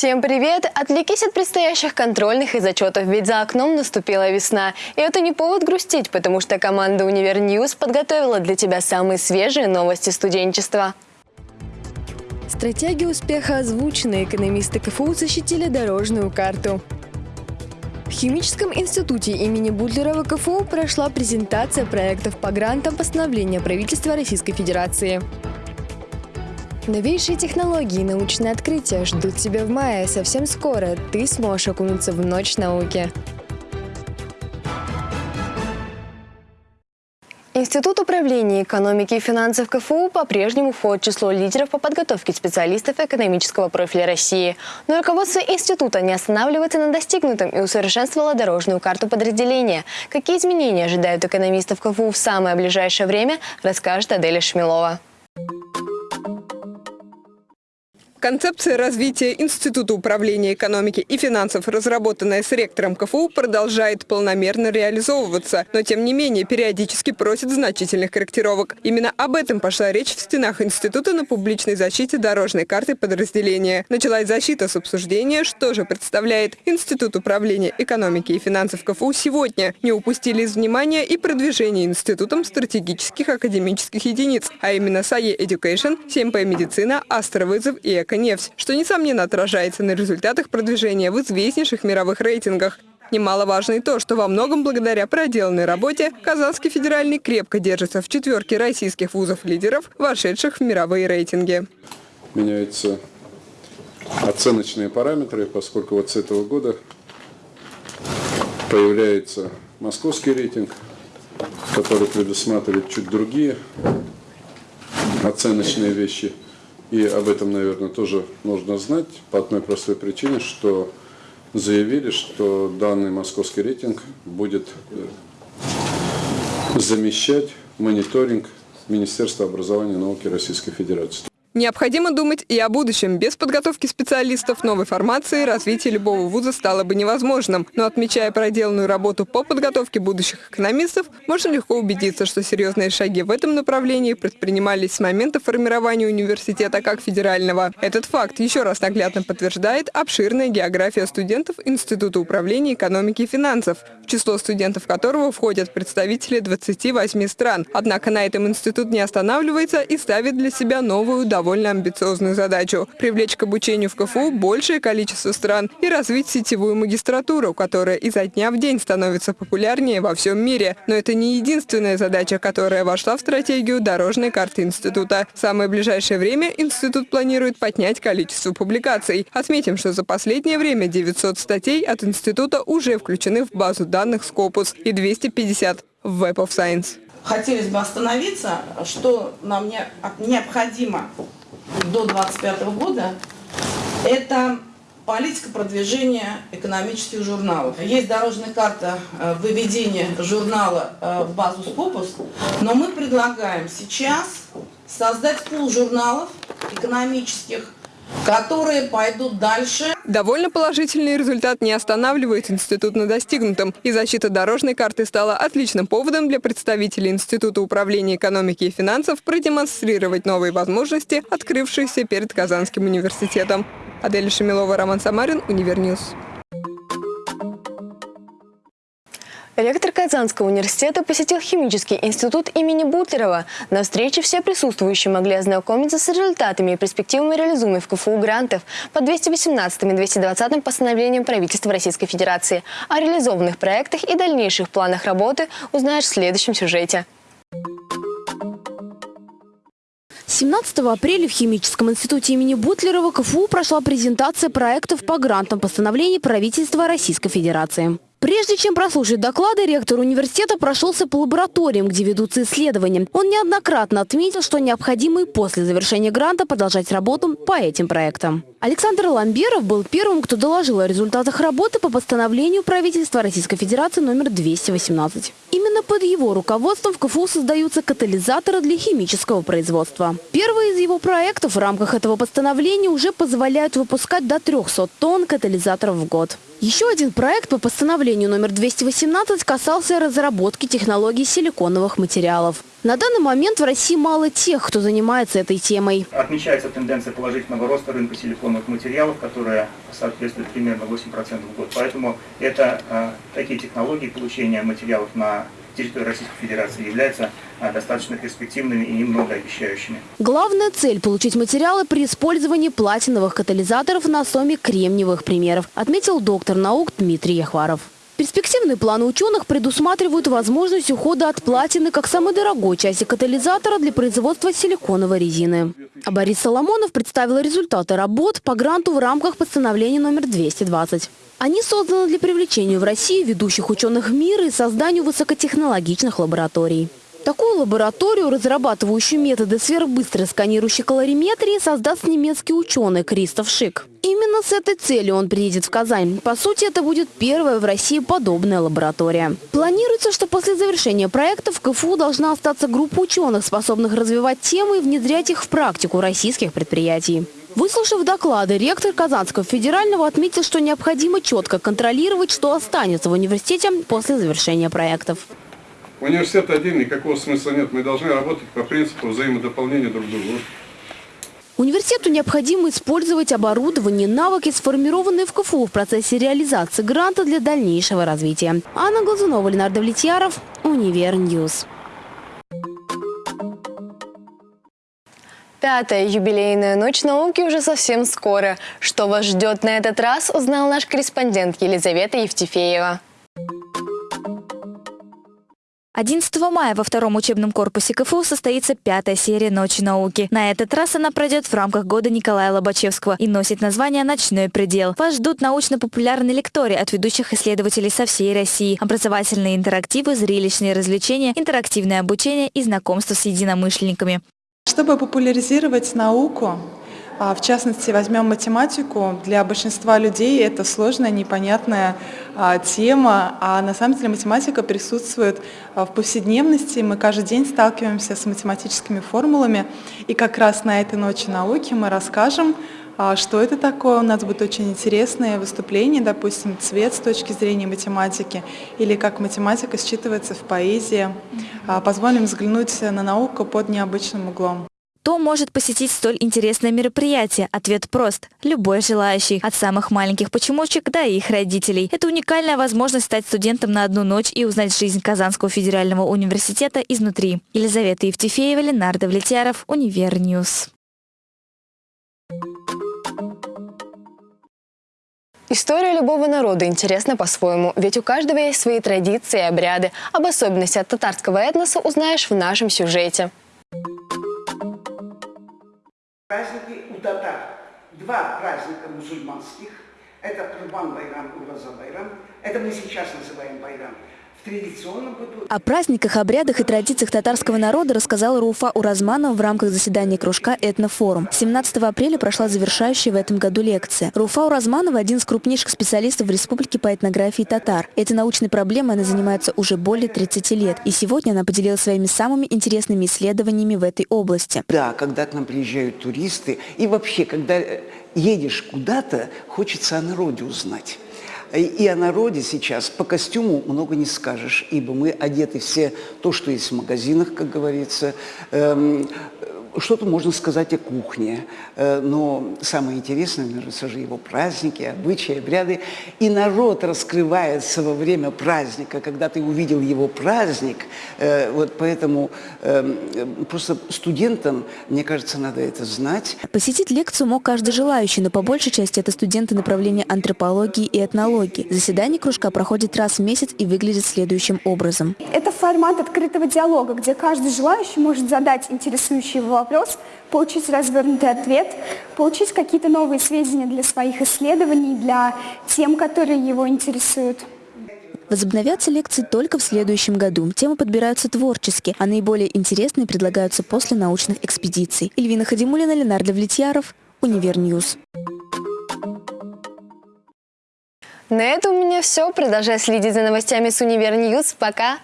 Всем привет! Отвлекись от предстоящих контрольных и зачетов, ведь за окном наступила весна. И это не повод грустить, потому что команда «Univer News» подготовила для тебя самые свежие новости студенчества. Стратегия успеха озвучена, экономисты КФУ защитили дорожную карту. В Химическом институте имени Бутлерова КФУ прошла презентация проектов по грантам постановления правительства Российской Федерации. Новейшие технологии и научные открытия ждут тебя в мае. Совсем скоро ты сможешь окунуться в ночь науки. Институт управления экономики и финансов КФУ по-прежнему входит в число лидеров по подготовке специалистов экономического профиля России. Но руководство института не останавливается на достигнутом и усовершенствовало дорожную карту подразделения. Какие изменения ожидают экономистов КФУ в самое ближайшее время, расскажет Аделя Шмелова. Концепция развития Института управления экономики и финансов, разработанная с ректором КФУ, продолжает полномерно реализовываться, но тем не менее периодически просит значительных корректировок. Именно об этом пошла речь в стенах института на публичной защите дорожной карты подразделения. Началась защита с обсуждения, что же представляет Институт управления экономики и финансов КФУ сегодня. Не упустили из внимания и продвижение институтом стратегических академических единиц, а именно САЕ Education, СМП Медицина, Астровызов и Эко нефть, что, несомненно, отражается на результатах продвижения в известнейших мировых рейтингах. Немаловажно и то, что во многом благодаря проделанной работе Казанский федеральный крепко держится в четверке российских вузов-лидеров, вошедших в мировые рейтинги. Меняются оценочные параметры, поскольку вот с этого года появляется московский рейтинг, который предусматривает чуть другие оценочные вещи – и об этом, наверное, тоже нужно знать по одной простой причине, что заявили, что данный московский рейтинг будет э, замещать мониторинг Министерства образования и науки Российской Федерации. Необходимо думать и о будущем. Без подготовки специалистов новой формации развитие любого вуза стало бы невозможным. Но отмечая проделанную работу по подготовке будущих экономистов, можно легко убедиться, что серьезные шаги в этом направлении предпринимались с момента формирования университета как федерального. Этот факт еще раз наглядно подтверждает обширная география студентов Института управления экономики и финансов, в число студентов которого входят представители 28 стран. Однако на этом институт не останавливается и ставит для себя новую довольно амбициозную задачу – привлечь к обучению в КФУ большее количество стран и развить сетевую магистратуру, которая изо дня в день становится популярнее во всем мире. Но это не единственная задача, которая вошла в стратегию дорожной карты института. В самое ближайшее время институт планирует поднять количество публикаций. Отметим, что за последнее время 900 статей от института уже включены в базу данных Scopus и 250 в Web of Science хотелось бы остановиться, что нам не, необходимо до 2025 года, это политика продвижения экономических журналов. Есть дорожная карта э, выведения журнала э, в базу Scopus, но мы предлагаем сейчас создать пул журналов экономических, которые пойдут дальше. Довольно положительный результат не останавливает институт на достигнутом, и защита дорожной карты стала отличным поводом для представителей Института управления экономики и финансов продемонстрировать новые возможности, открывшиеся перед Казанским университетом. Адель Шамилова, Роман Самарин, Univer News. Ректор Казанского университета посетил химический институт имени Бутлерова. На встрече все присутствующие могли ознакомиться с результатами и перспективами реализуемых в КФУ грантов по 218 и 220 постановлениям правительства Российской Федерации. О реализованных проектах и дальнейших планах работы узнаешь в следующем сюжете. 17 апреля в Химическом институте имени Бутлерова КФУ прошла презентация проектов по грантам постановлений правительства Российской Федерации. Прежде чем прослушать доклады, ректор университета прошелся по лабораториям, где ведутся исследования. Он неоднократно отметил, что необходимо и после завершения гранта продолжать работу по этим проектам. Александр Ламберов был первым, кто доложил о результатах работы по постановлению правительства Российской Федерации номер 218. Именно под его руководством в КФУ создаются катализаторы для химического производства. Первый из его проектов в рамках этого постановления уже позволяют выпускать до 300 тонн катализаторов в год. Еще один проект по постановлению номер 218 касался разработки технологий силиконовых материалов. На данный момент в России мало тех, кто занимается этой темой. Отмечается тенденция положительного роста рынка силиконовых материалов, которая соответствует примерно 8% в год. Поэтому это э, такие технологии получения материалов на территории Российской Федерации являются э, достаточно перспективными и многообещающими. Главная цель – получить материалы при использовании платиновых катализаторов на основе кремниевых примеров, отметил доктор наук Дмитрий Яхваров. Перспективные планы ученых предусматривают возможность ухода от платины как самой дорогой части катализатора для производства силиконовой резины. А Борис Соломонов представил результаты работ по гранту в рамках постановления номер 220. Они созданы для привлечения в Россию ведущих ученых мира и созданию высокотехнологичных лабораторий. Такую лабораторию, разрабатывающую методы сверхбыстрой сканирующей калориметрии, создаст немецкий ученый Кристоф Шик. Именно с этой целью он приедет в Казань. По сути, это будет первая в России подобная лаборатория. Планируется, что после завершения проекта в КФУ должна остаться группа ученых, способных развивать темы и внедрять их в практику российских предприятий. Выслушав доклады, ректор Казанского федерального отметил, что необходимо четко контролировать, что останется в университете после завершения проектов. Университет один, никакого смысла нет. Мы должны работать по принципу взаимодополнения друг друга. Университету необходимо использовать оборудование, навыки, сформированные в КФУ в процессе реализации гранта для дальнейшего развития. Анна Глазунова, Ленар Давлетьяров, Univer News. Пятая юбилейная ночь науки уже совсем скоро. Что вас ждет на этот раз, узнал наш корреспондент Елизавета Евтефеева. 11 мая во втором учебном корпусе КФУ состоится пятая серия «Ночи науки». На этот раз она пройдет в рамках года Николая Лобачевского и носит название «Ночной предел». Вас ждут научно-популярные лектории от ведущих исследователей со всей России, образовательные интерактивы, зрелищные развлечения, интерактивное обучение и знакомство с единомышленниками. Чтобы популяризировать науку, в частности, возьмем математику. Для большинства людей это сложная, непонятная а, тема, а на самом деле математика присутствует а, в повседневности. Мы каждый день сталкиваемся с математическими формулами. И как раз на этой ночи науки мы расскажем, что это такое. У нас будет очень интересное выступление, допустим, цвет с точки зрения математики, или как математика считывается в поэзии. Позволим взглянуть на науку под необычным углом. Кто может посетить столь интересное мероприятие? Ответ прост. Любой желающий. От самых маленьких почемучек до их родителей. Это уникальная возможность стать студентом на одну ночь и узнать жизнь Казанского федерального университета изнутри. Елизавета Евтефеева, Ленар Давлетьяров, Univer News. История любого народа интересна по-своему, ведь у каждого есть свои традиции и обряды. Об особенностях татарского этноса узнаешь в нашем сюжете. Праздники у татар. Два праздника мусульманских. Это Курбан Байрам Ураза Байрам. Это мы сейчас называем Байрам. О праздниках, обрядах и традициях татарского народа рассказала Руфа Уразманова в рамках заседания кружка «Этнофорум». 17 апреля прошла завершающая в этом году лекция. Руфа Уразманова – один из крупнейших специалистов в республике по этнографии татар. Этой научной проблемой она занимается уже более 30 лет. И сегодня она поделилась своими самыми интересными исследованиями в этой области. Да, когда к нам приезжают туристы, и вообще, когда э, едешь куда-то, хочется о народе узнать. И о народе сейчас по костюму много не скажешь, ибо мы одеты все то, что есть в магазинах, как говорится. Что-то можно сказать о кухне, э, но самое интересное, наверное, все же его праздники, обычаи, обряды. И народ раскрывается во время праздника, когда ты увидел его праздник. Э, вот поэтому эм, просто студентам, мне кажется, надо это знать. Посетить лекцию мог каждый желающий, но по большей части это студенты направления антропологии и этнологии. Заседание кружка проходит раз в месяц и выглядит следующим образом. Это формат открытого диалога, где каждый желающий может задать интересующий его вопрос, получить развернутый ответ, получить какие-то новые сведения для своих исследований, для тем, которые его интересуют. Возобновятся лекции только в следующем году. Темы подбираются творчески, а наиболее интересные предлагаются после научных экспедиций. Эльвина Хадимулина, Ленар Давлетьяров, Univer News. На этом у меня все. Продолжай следить за новостями с Univer News. Пока!